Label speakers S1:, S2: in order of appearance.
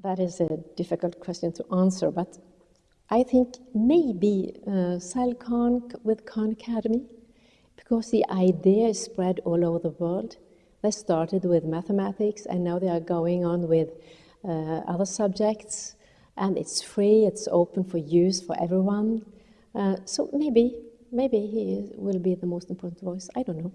S1: That is a difficult question to answer, but I think maybe uh, Khan with Khan Academy, because the idea is spread all over the world. They started with mathematics and now they are going on with uh, other subjects and it's free, it's open for use for everyone. Uh, so maybe, maybe he will be the most important voice, I don't know.